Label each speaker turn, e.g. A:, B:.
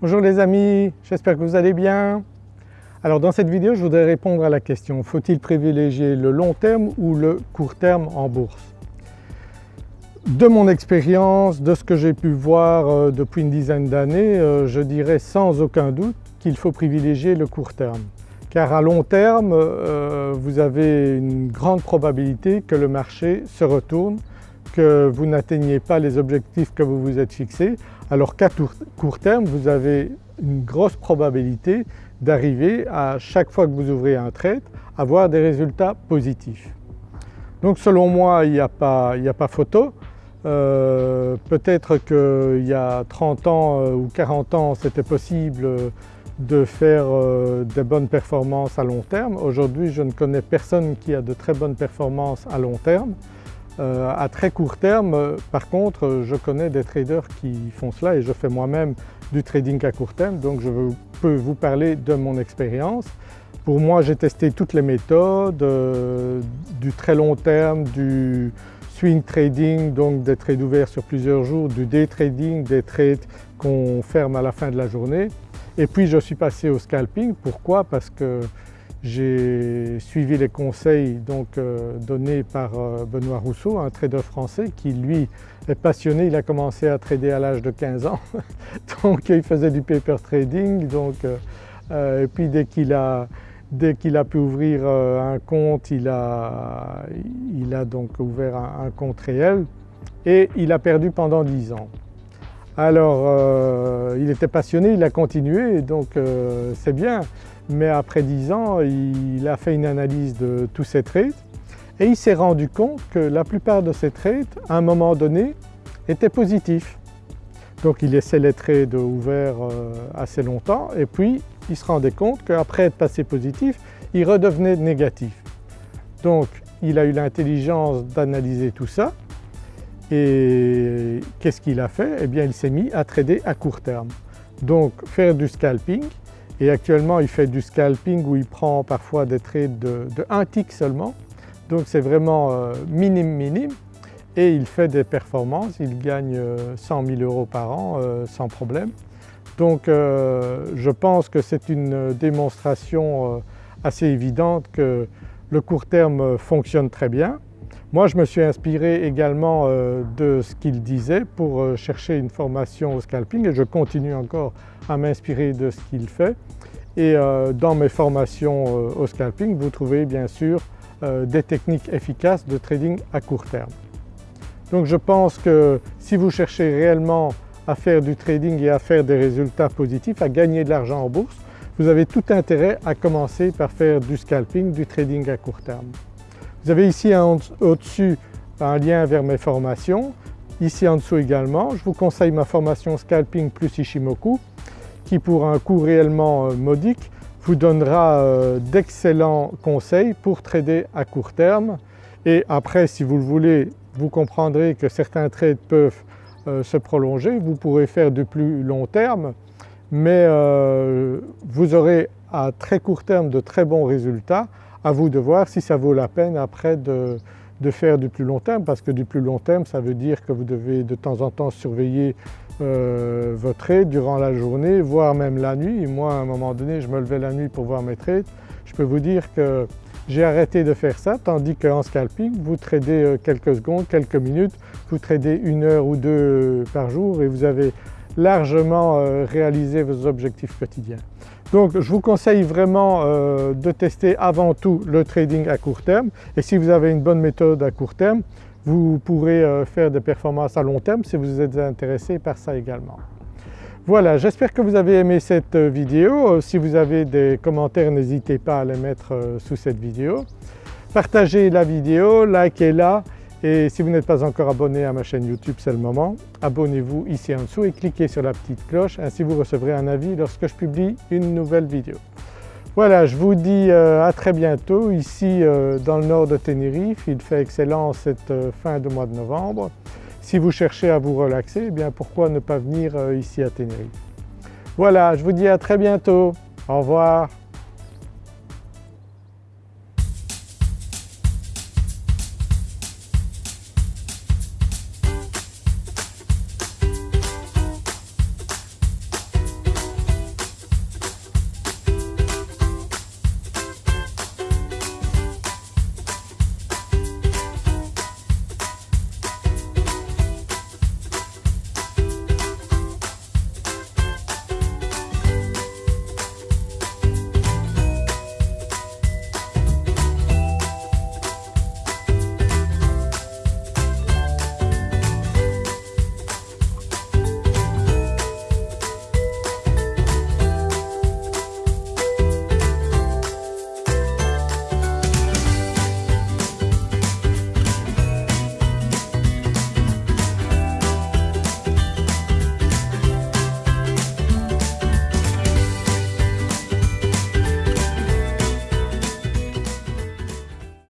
A: Bonjour les amis, j'espère que vous allez bien. Alors dans cette vidéo je voudrais répondre à la question faut-il privilégier le long terme ou le court terme en bourse? De mon expérience, de ce que j'ai pu voir euh, depuis une dizaine d'années, euh, je dirais sans aucun doute qu'il faut privilégier le court terme. Car à long terme, euh, vous avez une grande probabilité que le marché se retourne, que vous n'atteigniez pas les objectifs que vous vous êtes fixés alors qu'à court terme vous avez une grosse probabilité d'arriver à chaque fois que vous ouvrez un trade à avoir des résultats positifs. Donc selon moi il n'y a, pas, photo. Euh, peut-être qu'il y a 30 ans euh, ou 40 ans c'était possible de faire euh, des bonnes performances à long terme. Aujourd'hui je ne connais personne qui a de très bonnes performances à long terme. Euh, à très court terme, euh, par contre, je connais des traders qui font cela et je fais moi-même du trading à court terme donc je peux vous parler de mon expérience. Pour moi j'ai testé toutes les méthodes, euh, du très long terme, du swing trading donc des trades ouverts sur plusieurs jours, du day trading, des trades qu'on ferme à la fin de la journée et puis je suis passé au scalping. Pourquoi? Parce que j'ai suivi les conseils donc, euh, donnés par euh, Benoît Rousseau, un trader français qui lui est passionné, il a commencé à trader à l'âge de 15 ans, donc il faisait du paper trading donc, euh, et puis dès qu'il a, a pu ouvrir un compte, il a, il a donc ouvert un, un, compte réel et il a perdu pendant 10 ans. Alors il était passionné, il a continué donc c'est bien mais après 10 ans il a fait une analyse de tous ses trades et il s'est rendu compte que la plupart de ses trades à un moment donné étaient positifs. Donc il laissait les trades ouverts euh, assez longtemps et puis il se rendait compte qu'après être passé positif, il redevenait négatif. Donc il a eu l'intelligence d'analyser tout ça et qu'est-ce qu'il a fait? Eh bien il s'est mis à trader à court terme. Donc faire du scalping et actuellement il fait du scalping où il prend parfois des trades de, 1 tick seulement donc c'est vraiment euh, minime minime et il fait des performances, il gagne 100 euh, 000 euros par an euh, sans problème. Donc je pense que c'est une démonstration assez évidente que le court terme fonctionne très bien. Moi je me suis inspiré également de ce qu'il disait pour chercher une formation au scalping et je continue encore à m'inspirer de ce qu'il fait. Et euh, dans mes formations euh, au scalping, vous trouvez bien sûr euh, des techniques efficaces de trading à court terme. Donc je pense que si vous cherchez réellement à faire du trading et à faire des résultats positifs, à gagner de l'argent en bourse, vous avez tout intérêt à commencer par faire du scalping, du trading à court terme. Vous avez ici au-dessus un lien vers mes formations, ici en dessous également. Je vous conseille ma formation Scalping plus Ishimoku qui pour un coût réellement euh, modique vous donnera euh, d'excellents conseils pour trader à court terme. Et après si vous le voulez vous comprendrez que certains trades peuvent euh, se prolonger, vous pourrez faire du plus long terme. Mais vous aurez à très court terme de très bons résultats, à vous de voir si ça vaut la peine après de, faire du plus long terme parce que du plus long terme ça veut dire que vous devez de temps en temps surveiller euh, votre trade durant la journée, voire même la nuit. Moi à un moment donné je me levais la nuit pour voir mes trades. Je peux vous dire que j'ai arrêté de faire ça tandis qu'en scalping vous tradez euh, quelques secondes, quelques minutes, vous tradez une heure ou deux par jour et vous avez largement euh, réalisé vos objectifs quotidiens. Donc je vous conseille vraiment de tester avant tout le trading à court terme et si vous avez une bonne méthode à court terme, vous pourrez euh, faire des performances à long terme si vous êtes intéressé par ça également. Voilà, j'espère que vous avez aimé cette euh, vidéo. Euh, si vous avez des commentaires, n'hésitez pas à les mettre sous cette vidéo. Partagez la vidéo, likez-la et si vous n'êtes pas encore abonné à ma chaîne YouTube, c'est le moment. Abonnez-vous ici en dessous et cliquez sur la petite cloche, ainsi vous recevrez un avis lorsque je publie une nouvelle vidéo. Voilà, je vous dis euh, à très bientôt ici euh, dans le nord de Tenerife. Il fait excellent cette euh, fin de mois de novembre. Si vous cherchez à vous relaxer, eh bien pourquoi ne pas venir ici à Tenerife? Voilà, je vous dis à très bientôt. Au revoir.